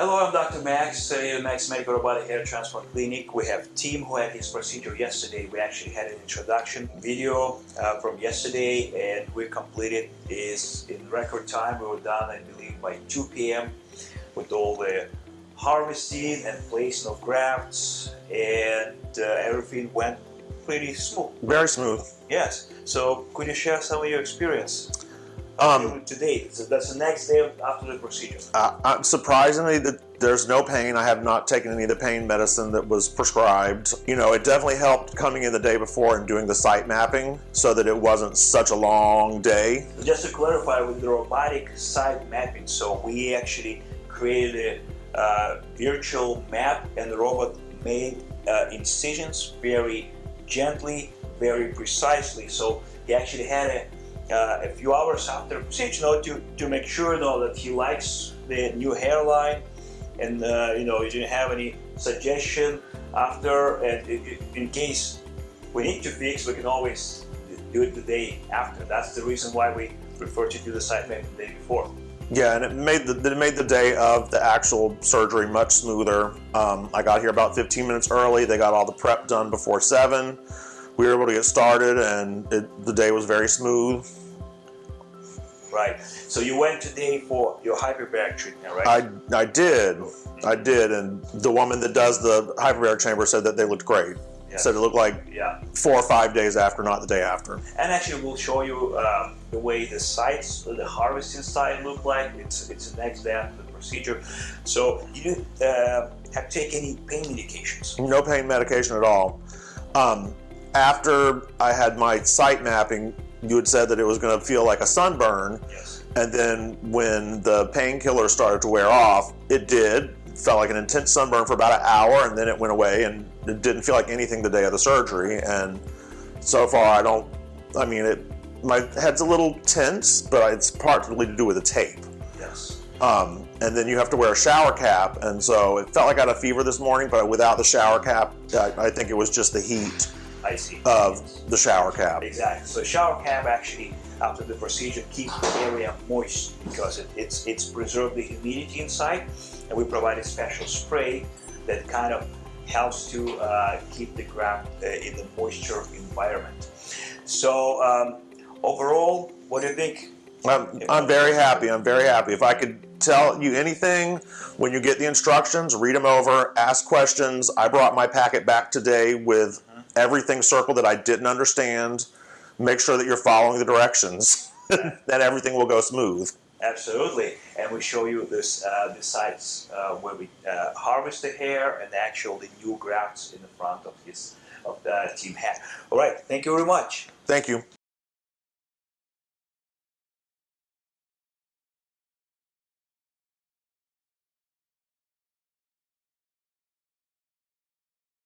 Hello, I'm Dr. Max, uh, Max Medical Robotic Hair Transplant Clinic. We have Tim who had his procedure yesterday. We actually had an introduction video uh, from yesterday and we completed this in record time. We were done, I believe, by 2 p.m. with all the harvesting and placing of grafts and uh, everything went pretty smooth. Very smooth. Yes. So could you share some of your experience? Um, today, so that's the next day after the procedure. uh, uh, surprisingly, that there's no pain. I have not taken any of the pain medicine that was prescribed. You know, it definitely helped coming in the day before and doing the site mapping so that it wasn't such a long day. Just to clarify, with the robotic site mapping, so we actually created a uh, virtual map and the robot made uh, incisions very gently, very precisely. So he actually had a uh, a few hours after procedure, you know, to, to make sure you know, that he likes the new hairline and uh, you know you didn't have any suggestion after and in case we need to fix we can always do it the day after. That's the reason why we prefer to do the site map the day before. Yeah and it made the it made the day of the actual surgery much smoother. Um, I got here about 15 minutes early. They got all the prep done before 7 we were able to get started and it, the day was very smooth. Right. So you went today for your hyperbaric treatment, right? I, I did. I did. And the woman that does the hyperbaric chamber said that they looked great. Yes. Said it looked like yeah. four or five days after, not the day after. And actually, we'll show you um, the way the sites, the harvesting site look like. It's it's the next day after the procedure. So you didn't uh, have to take any pain medications? No pain medication at all. Um, after I had my site mapping, you had said that it was going to feel like a sunburn. Yes. And then when the painkiller started to wear off, it did. It felt like an intense sunburn for about an hour, and then it went away, and it didn't feel like anything the day of the surgery. And so far, I don't. I mean, it. My head's a little tense, but it's partly to do with the tape. Yes. Um, and then you have to wear a shower cap, and so it felt like I had a fever this morning, but without the shower cap, I, I think it was just the heat. I see. Of the shower cap. Exactly. So shower cap actually, after the procedure, keeps the area moist because it, it's it's preserved the humidity inside, and we provide a special spray that kind of helps to uh, keep the graft uh, in the moisture environment. So um, overall, what do you think? I'm, I'm very happy. I'm very happy. If I could tell you anything when you get the instructions, read them over, ask questions. I brought my packet back today with everything circled that I didn't understand. Make sure that you're following the directions. then everything will go smooth. Absolutely, and we show you this uh, the sites uh, where we uh, harvest the hair and actually new grafts in the front of his of the team hat. All right, thank you very much. Thank you.